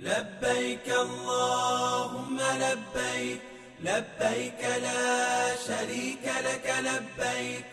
لبيك اللهم لبيك لبيك لا شريك لك لبيك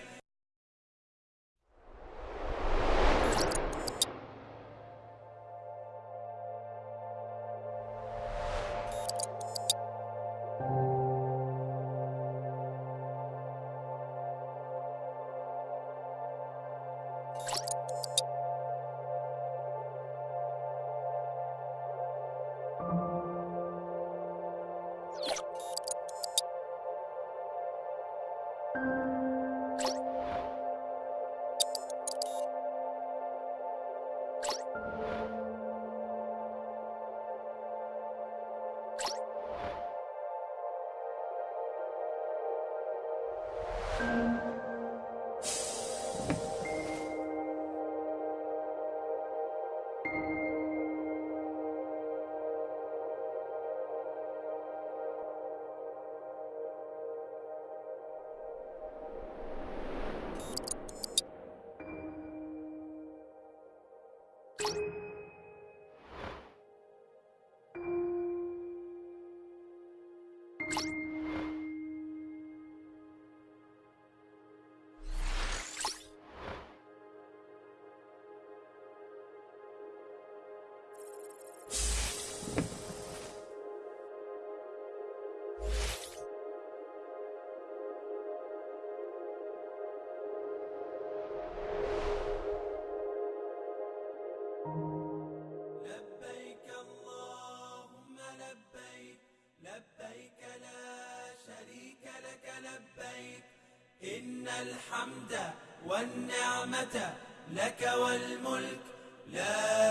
لبيك اللهم لبيك لبيك لا شريك لك لبيك. إن الحمد والنعمة لك والملك لا